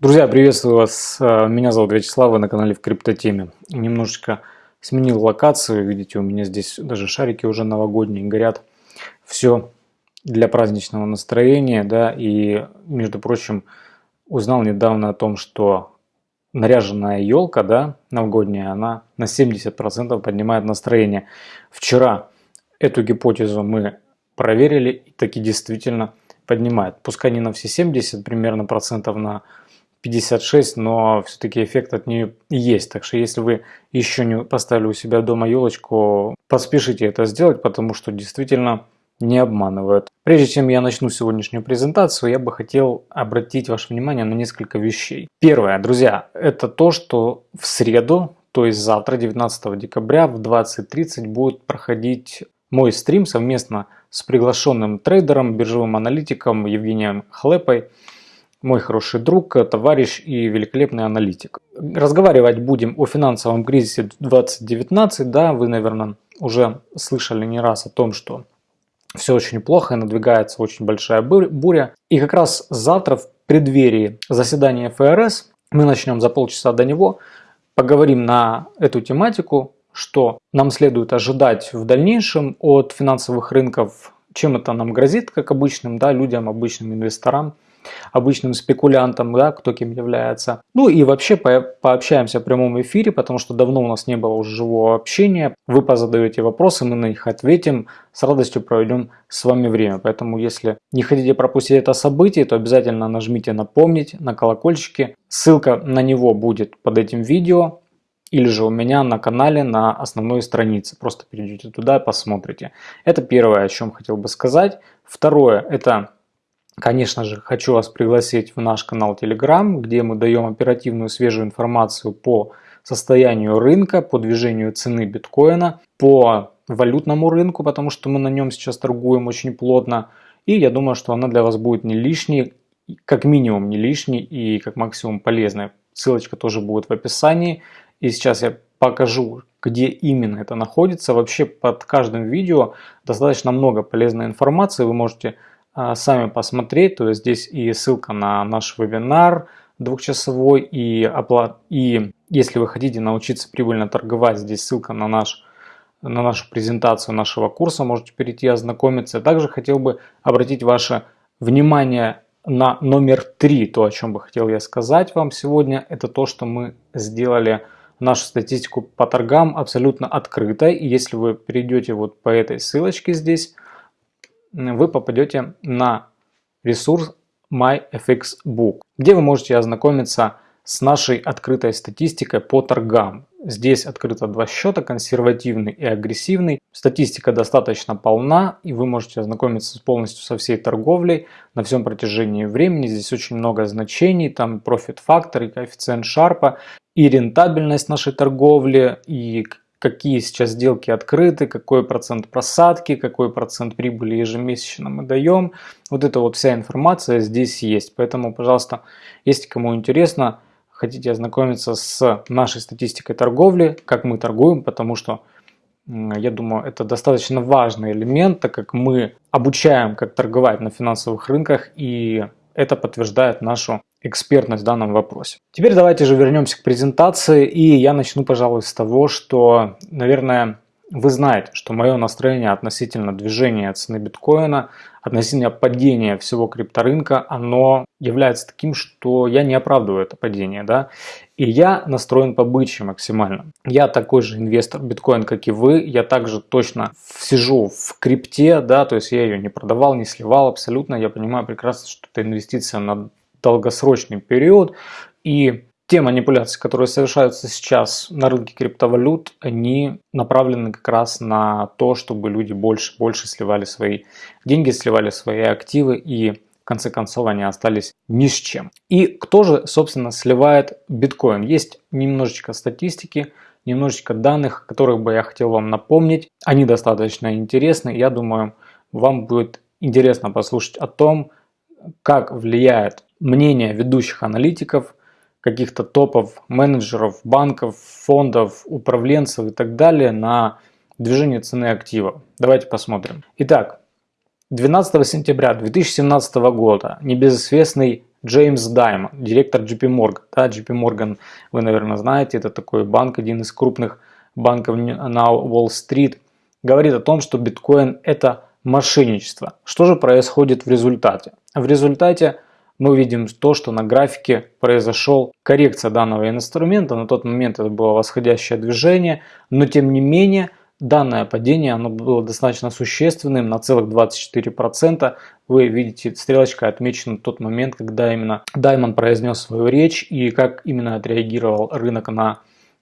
Друзья, приветствую вас. Э, меня зовут Вячеслав, вы на канале в Криптотеме. Немножечко сменил локацию. Видите, у меня здесь даже шарики уже новогодние горят. Все для праздничного настроения. да. И, между прочим, узнал недавно о том, что наряженная елка, да, новогодняя, она на 70% поднимает настроение. Вчера эту гипотезу мы проверили, и таки действительно поднимает. Пускай не на все 70 примерно процентов, на 56, но все-таки эффект от нее есть. Так что если вы еще не поставили у себя дома елочку, поспешите это сделать, потому что действительно не обманывают. Прежде чем я начну сегодняшнюю презентацию, я бы хотел обратить ваше внимание на несколько вещей. Первое, друзья, это то, что в среду, то есть завтра, 19 декабря в 20.30 будет проходить мой стрим совместно с приглашенным трейдером, биржевым аналитиком Евгением Хлепой мой хороший друг, товарищ и великолепный аналитик. Разговаривать будем о финансовом кризисе 2019. Да, вы, наверное, уже слышали не раз о том, что все очень плохо и надвигается очень большая буря. И как раз завтра в преддверии заседания ФРС, мы начнем за полчаса до него, поговорим на эту тематику, что нам следует ожидать в дальнейшем от финансовых рынков, чем это нам грозит, как обычным да, людям, обычным инвесторам – обычным спекулянтам, да, кто кем является. Ну и вообще по пообщаемся в прямом эфире, потому что давно у нас не было уже живого общения. Вы позадаете вопросы, мы на них ответим. С радостью проведем с вами время. Поэтому если не хотите пропустить это событие, то обязательно нажмите «Напомнить» на колокольчике. Ссылка на него будет под этим видео или же у меня на канале на основной странице. Просто перейдете туда и посмотрите. Это первое, о чем хотел бы сказать. Второе, это Конечно же, хочу вас пригласить в наш канал Telegram, где мы даем оперативную свежую информацию по состоянию рынка, по движению цены биткоина, по валютному рынку, потому что мы на нем сейчас торгуем очень плотно. И я думаю, что она для вас будет не лишней, как минимум не лишней и как максимум полезной. Ссылочка тоже будет в описании. И сейчас я покажу, где именно это находится. Вообще под каждым видео достаточно много полезной информации. Вы можете сами посмотреть. То есть здесь и ссылка на наш вебинар двухчасовой, и, оплат... и если вы хотите научиться прибыльно торговать, здесь ссылка на, наш, на нашу презентацию нашего курса, можете перейти ознакомиться. Также хотел бы обратить ваше внимание на номер три, то, о чем бы хотел я сказать вам сегодня, это то, что мы сделали нашу статистику по торгам абсолютно открытой. И если вы перейдете вот по этой ссылочке здесь, вы попадете на ресурс MyFXBook, где вы можете ознакомиться с нашей открытой статистикой по торгам. Здесь открыто два счета, консервативный и агрессивный. Статистика достаточно полна, и вы можете ознакомиться полностью со всей торговлей на всем протяжении времени. Здесь очень много значений, там профит фактор и коэффициент Шарпа, и рентабельность нашей торговли, и какие сейчас сделки открыты, какой процент просадки, какой процент прибыли ежемесячно мы даем. Вот эта вот вся информация здесь есть. Поэтому, пожалуйста, если кому интересно, хотите ознакомиться с нашей статистикой торговли, как мы торгуем, потому что я думаю, это достаточно важный элемент, так как мы обучаем, как торговать на финансовых рынках, и это подтверждает нашу экспертность в данном вопросе. Теперь давайте же вернемся к презентации, и я начну, пожалуй, с того, что, наверное, вы знаете, что мое настроение относительно движения цены биткоина, относительно падения всего крипторынка, оно является таким, что я не оправдываю это падение. Да? И я настроен побычьи максимально. Я такой же инвестор биткоин, как и вы. Я также точно сижу в крипте, да, то есть я ее не продавал, не сливал абсолютно. Я понимаю прекрасно, что это инвестиция на долгосрочный период. И те манипуляции, которые совершаются сейчас на рынке криптовалют, они направлены как раз на то, чтобы люди больше больше сливали свои деньги, сливали свои активы и в конце концов они остались ни с чем. И кто же, собственно, сливает биткоин? Есть немножечко статистики, немножечко данных, которых бы я хотел вам напомнить. Они достаточно интересны. Я думаю, вам будет интересно послушать о том, как влияет мнение ведущих аналитиков, каких-то топов, менеджеров, банков, фондов, управленцев и так далее на движение цены актива. Давайте посмотрим. Итак, 12 сентября 2017 года небезызвестный Джеймс Даймон, директор JP Morgan. Да, JP Morgan, вы, наверное, знаете, это такой банк, один из крупных банков на Уолл-стрит, говорит о том, что биткоин это мошенничество. Что же происходит в результате? В результате мы видим то, что на графике произошел коррекция данного инструмента. На тот момент это было восходящее движение, но тем не менее данное падение оно было достаточно существенным, на целых 24%. Вы видите, стрелочка отмечена тот момент, когда именно Даймон произнес свою речь и как именно отреагировал рынок на,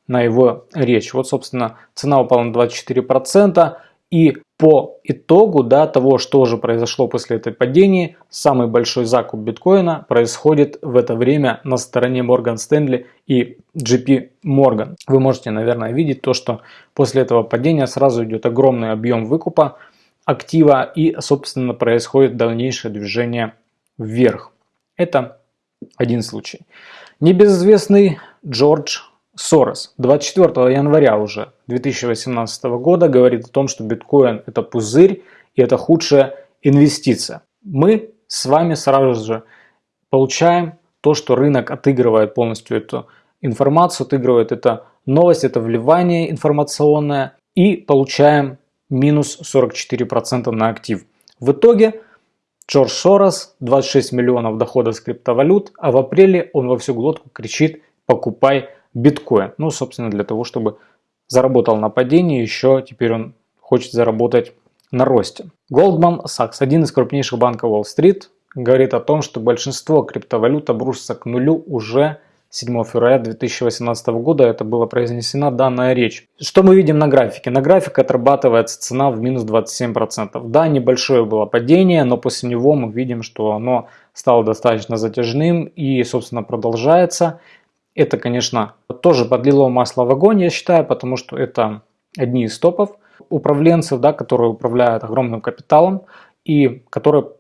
на его речь. Вот, собственно, цена упала на 24%. И по итогу да, того, что же произошло после этой падения, самый большой закуп биткоина происходит в это время на стороне Morgan Stanley и JP Morgan. Вы можете, наверное, видеть то, что после этого падения сразу идет огромный объем выкупа актива и, собственно, происходит дальнейшее движение вверх. Это один случай. Небезызвестный Джордж Сорос 24 января уже 2018 года говорит о том, что биткоин это пузырь и это худшая инвестиция. Мы с вами сразу же получаем то, что рынок отыгрывает полностью эту информацию, отыгрывает это новость, это вливание информационное и получаем минус 44% на актив. В итоге Джордж Сорос 26 миллионов дохода с криптовалют, а в апреле он во всю глотку кричит «покупай биткоин. Ну, собственно, для того, чтобы заработал на падении, еще теперь он хочет заработать на росте. Goldman Sachs, один из крупнейших банков Уолл-стрит, говорит о том, что большинство криптовалют обрушится к нулю уже 7 февраля 2018 года. Это была произнесена данная речь. Что мы видим на графике? На графике отрабатывается цена в минус 27%. Да, небольшое было падение, но после него мы видим, что оно стало достаточно затяжным и, собственно, продолжается. Это, конечно, тоже подлило масло в огонь, я считаю, потому что это одни из топов управленцев, да, которые управляют огромным капиталом и которые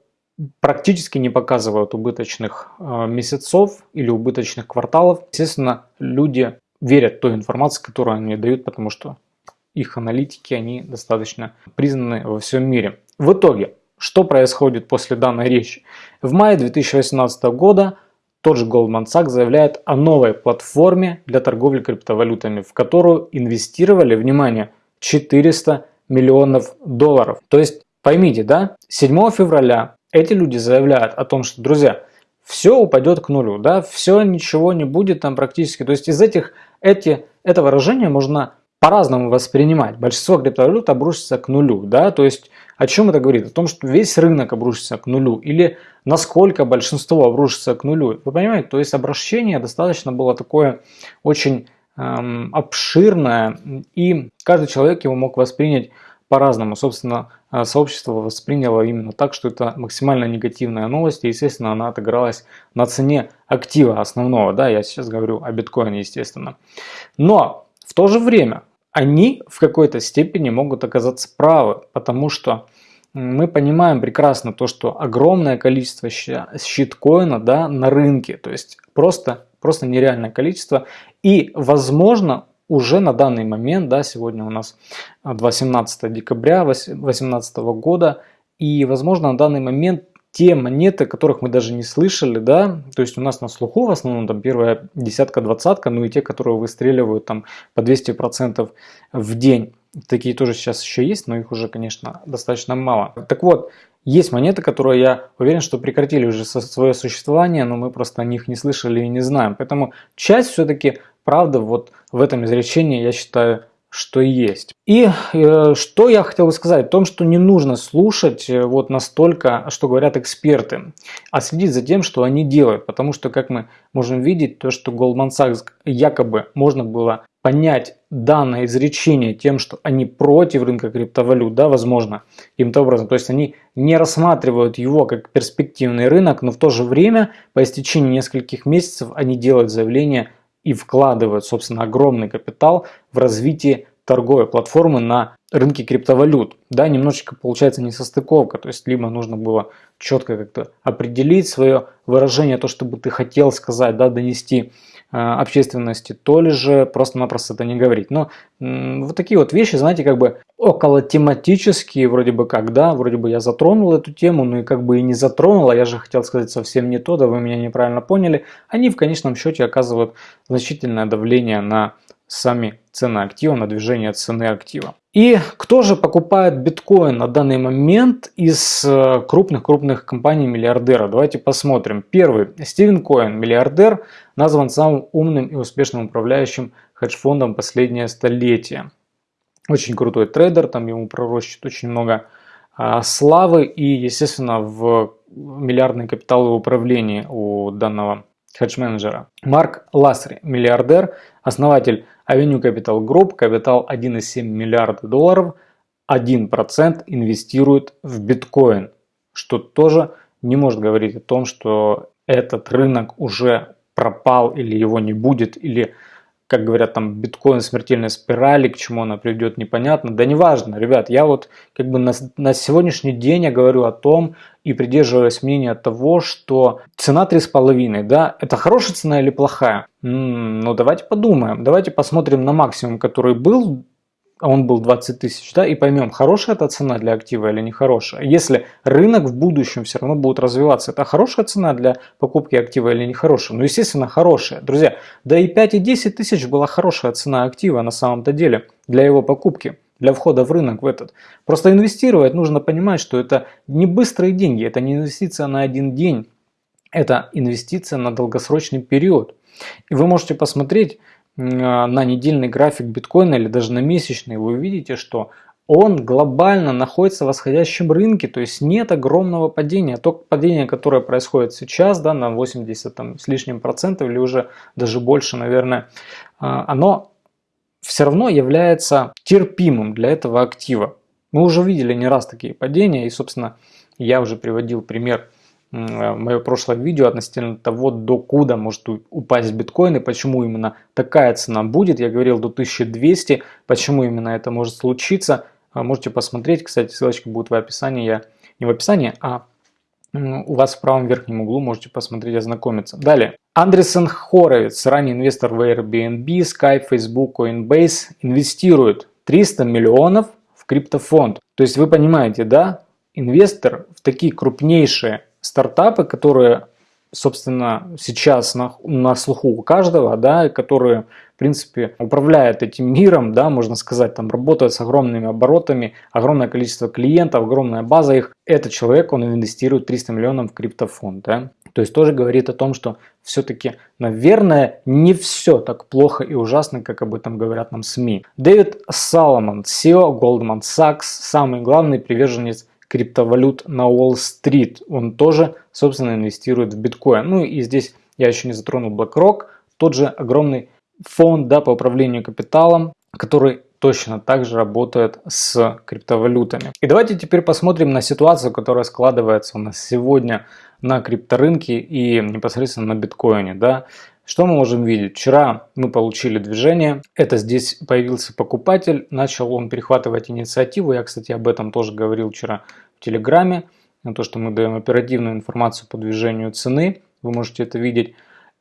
практически не показывают убыточных э, месяцев или убыточных кварталов. Естественно, люди верят той информации, которую они дают, потому что их аналитики, они достаточно признаны во всем мире. В итоге, что происходит после данной речи? В мае 2018 года тот же Goldman Sachs заявляет о новой платформе для торговли криптовалютами, в которую инвестировали, внимание, 400 миллионов долларов. То есть поймите, да, 7 февраля эти люди заявляют о том, что, друзья, все упадет к нулю, да, все, ничего не будет там практически. То есть из этих, эти, это выражение можно по-разному воспринимать. Большинство криптовалют обрушится к нулю, да, то есть о чем это говорит? О том, что весь рынок обрушится к нулю или насколько большинство обрушится к нулю. Вы понимаете, то есть обращение достаточно было такое очень эм, обширное и каждый человек его мог воспринять по-разному. Собственно, э, сообщество восприняло именно так, что это максимально негативная новость, и, естественно, она отыгралась на цене актива основного, да, я сейчас говорю о биткоине, естественно. Но в то же время они в какой-то степени могут оказаться правы, потому что мы понимаем прекрасно то, что огромное количество щиткоина да, на рынке, то есть просто, просто нереальное количество. И возможно уже на данный момент, да, сегодня у нас 18 декабря 2018 года, и возможно на данный момент те монеты, которых мы даже не слышали, да, то есть у нас на слуху в основном там первая десятка, двадцатка, ну и те, которые выстреливают там по 200% в день. Такие тоже сейчас еще есть, но их уже, конечно, достаточно мало. Так вот, есть монеты, которые я уверен, что прекратили уже свое существование, но мы просто о них не слышали и не знаем. Поэтому часть все-таки правда вот в этом изречении, я считаю, что есть. И э, что я хотел бы сказать, о том, что не нужно слушать э, вот настолько, что говорят эксперты, а следить за тем, что они делают. Потому что, как мы можем видеть, то, что Goldman Sachs якобы можно было понять данное изречение тем, что они против рынка криптовалют, да, возможно, каким-то образом. То есть они не рассматривают его как перспективный рынок, но в то же время по истечении нескольких месяцев они делают заявление и вкладывают, собственно, огромный капитал в развитие торговой платформы на рынке криптовалют. Да, немножечко получается несостыковка, то есть либо нужно было четко как-то определить свое выражение, то, что бы ты хотел сказать, да, донести общественности, то ли же просто-напросто это не говорить. Но вот такие вот вещи, знаете, как бы около тематические, вроде бы как, да, вроде бы я затронул эту тему, но и как бы и не затронул, а я же хотел сказать совсем не то, да вы меня неправильно поняли, они в конечном счете оказывают значительное давление на сами цены актива, на движение цены актива. И кто же покупает биткоин на данный момент из крупных-крупных э, компаний-миллиардеров? Давайте посмотрим. Первый. Стивен Коин, миллиардер, назван самым умным и успешным управляющим хедж-фондом последнее столетие. Очень крутой трейдер, там ему пророщит очень много а, славы и, естественно, в миллиардный капитал управления у данного хедж-менеджера. Марк Лассери, миллиардер, основатель Avenue Capital Group, капитал 1,7 миллиарда долларов, 1% инвестирует в биткоин, что тоже не может говорить о том, что этот рынок уже пропал или его не будет, или как говорят, там биткоин смертельной спирали, к чему она приведет, непонятно. Да неважно, ребят, я вот как бы на, на сегодняшний день я говорю о том и придерживаюсь мнения того, что цена 3,5, да, это хорошая цена или плохая? М -м, ну давайте подумаем, давайте посмотрим на максимум, который был а он был 20 тысяч, да, и поймем, хорошая эта цена для актива или нехорошая. Если рынок в будущем все равно будет развиваться, это хорошая цена для покупки актива или нехорошая? Ну, естественно, хорошая. Друзья, да и 5 и 10 тысяч была хорошая цена актива на самом-то деле для его покупки для входа в рынок в этот. Просто инвестировать нужно понимать, что это не быстрые деньги, это не инвестиция на один день, это инвестиция на долгосрочный период. И вы можете посмотреть, на недельный график биткоина или даже на месячный, вы увидите, что он глобально находится в восходящем рынке, то есть нет огромного падения. То падение, которое происходит сейчас, да, на 80 там, с лишним процентов или уже даже больше, наверное, а, оно все равно является терпимым для этого актива. Мы уже видели не раз такие падения, и, собственно, я уже приводил пример мое прошлое видео относительно того, до куда может упасть биткоин и почему именно такая цена будет. Я говорил до 1200, почему именно это может случиться. А, можете посмотреть, кстати, ссылочка будет в описании. Я не в описании, а у вас в правом верхнем углу можете посмотреть ознакомиться. Далее. Андресен Хоровиц, ранний инвестор в Airbnb, Skype, Facebook, Coinbase, инвестирует 300 миллионов в криптофонд. То есть вы понимаете, да, инвестор в такие крупнейшие стартапы, которые, собственно, сейчас на, на слуху у каждого, да, которые, в принципе, управляют этим миром, да, можно сказать, там работают с огромными оборотами, огромное количество клиентов, огромная база их. Этот человек, он инвестирует 300 миллионов в криптофонд, да. То есть тоже говорит о том, что все-таки, наверное, не все так плохо и ужасно, как об этом говорят нам СМИ. Дэвид Саломон, CEO Goldman Sachs, самый главный приверженец криптовалют на Уолл-стрит. Он тоже, собственно, инвестирует в биткоин. Ну и здесь я еще не затронул BlackRock, тот же огромный фонд да, по управлению капиталом, который точно так же работает с криптовалютами. И давайте теперь посмотрим на ситуацию, которая складывается у нас сегодня на крипторынке и непосредственно на биткоине. Да. Что мы можем видеть? Вчера мы получили движение, это здесь появился покупатель, начал он перехватывать инициативу, я, кстати, об этом тоже говорил вчера в Телеграме, на то, что мы даем оперативную информацию по движению цены, вы можете это видеть.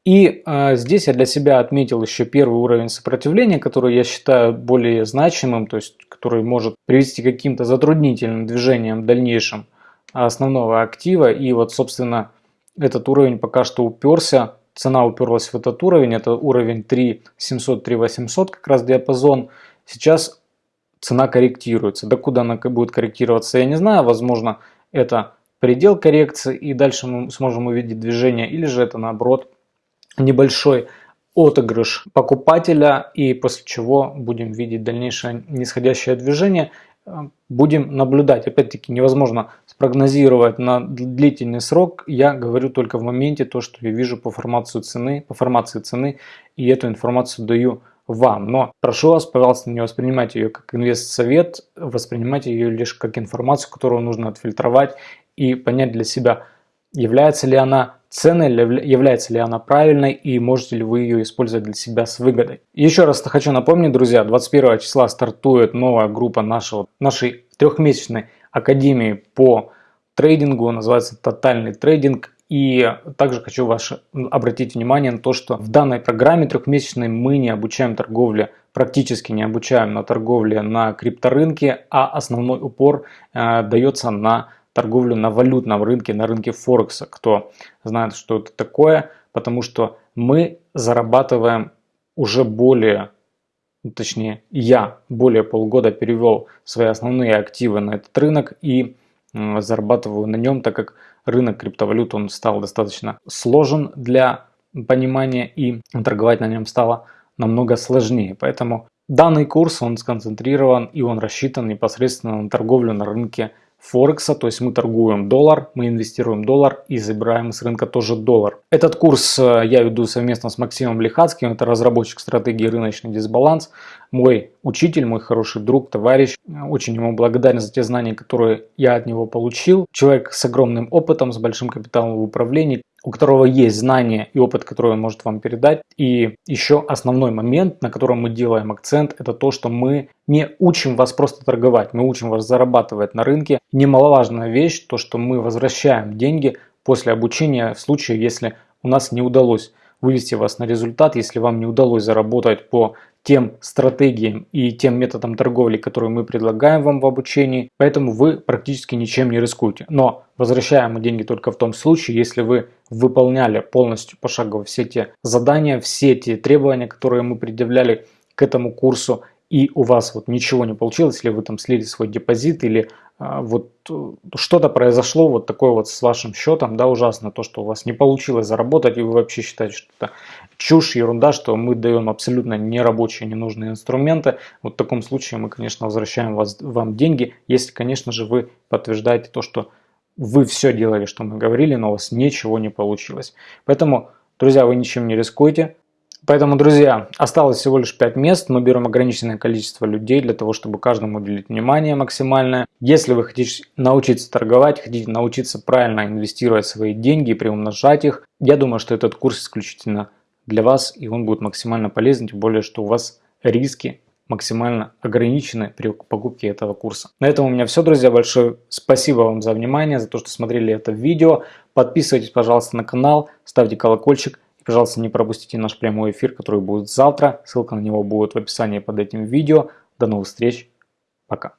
И э, здесь я для себя отметил еще первый уровень сопротивления, который я считаю более значимым, то есть который может привести к каким-то затруднительным движениям в дальнейшем основного актива. И вот, собственно, этот уровень пока что уперся цена уперлась в этот уровень, это уровень 3700-3800 как раз диапазон. Сейчас цена корректируется. До куда она будет корректироваться, я не знаю. Возможно, это предел коррекции и дальше мы сможем увидеть движение. Или же это наоборот небольшой отыгрыш покупателя и после чего будем видеть дальнейшее нисходящее движение. Будем наблюдать. Опять-таки невозможно спрогнозировать на длительный срок. Я говорю только в моменте то, что я вижу по формации цены, по формации цены и эту информацию даю вам. Но прошу вас, пожалуйста, не воспринимайте ее как инвест-совет, воспринимайте ее лишь как информацию, которую нужно отфильтровать и понять для себя, является ли она ценой, является ли она правильной и можете ли вы ее использовать для себя с выгодой. Еще раз хочу напомнить, друзья, 21 числа стартует новая группа нашего, нашей трехмесячной академии по трейдингу, называется «Тотальный трейдинг». И также хочу ваше, обратить внимание на то, что в данной программе трехмесячной мы не обучаем торговле, практически не обучаем на торговле на крипторынке, а основной упор э, дается на торговлю на валютном рынке, на рынке Форекса. Кто знает, что это такое, потому что мы зарабатываем уже более, ну, точнее я более полгода перевел свои основные активы на этот рынок и зарабатываю на нем, так как рынок криптовалют он стал достаточно сложен для понимания и торговать на нем стало намного сложнее. Поэтому данный курс он сконцентрирован и он рассчитан непосредственно на торговлю на рынке Форекса, то есть мы торгуем доллар, мы инвестируем доллар и забираем с рынка тоже доллар. Этот курс э, я веду совместно с Максимом Лихацким, это разработчик стратегии рыночный дисбаланс, мой учитель, мой хороший друг, товарищ. Очень ему благодарен за те знания, которые я от него получил. Человек с огромным опытом, с большим капиталом в управлении, у которого есть знания и опыт, который он может вам передать. И еще основной момент, на котором мы делаем акцент, это то, что мы не учим вас просто торговать, мы учим вас зарабатывать на рынке. Немаловажная вещь, то, что мы возвращаем деньги после обучения в случае, если у нас не удалось вывести вас на результат, если вам не удалось заработать по тем стратегиям и тем методам торговли, которые мы предлагаем вам в обучении, поэтому вы практически ничем не рискуете. Но возвращаем мы деньги только в том случае, если вы выполняли полностью пошагово все те задания, все те требования, которые мы предъявляли к этому курсу, и у вас вот ничего не получилось, или вы там слили свой депозит, или а, вот э, что-то произошло вот такое вот с вашим счетом, да, ужасно, то, что у вас не получилось заработать, и вы вообще считаете, что это чушь, ерунда, что мы даем абсолютно нерабочие, ненужные инструменты. Вот в таком случае мы, конечно, возвращаем вас, вам деньги, если, конечно же, вы подтверждаете то, что вы все делали, что мы говорили, но у вас ничего не получилось. Поэтому, друзья, вы ничем не рискуете. Поэтому, друзья, осталось всего лишь 5 мест. Мы берем ограниченное количество людей для того, чтобы каждому уделить внимание максимальное. Если вы хотите научиться торговать, хотите научиться правильно инвестировать свои деньги и приумножать их, я думаю, что этот курс исключительно для вас и он будет максимально полезен, тем более, что у вас риски максимально ограничены при покупке этого курса. На этом у меня все, друзья. Большое спасибо вам за внимание, за то, что смотрели это видео. Подписывайтесь, пожалуйста, на канал, ставьте колокольчик. И, пожалуйста, не пропустите наш прямой эфир, который будет завтра. Ссылка на него будет в описании под этим видео. До новых встреч. Пока.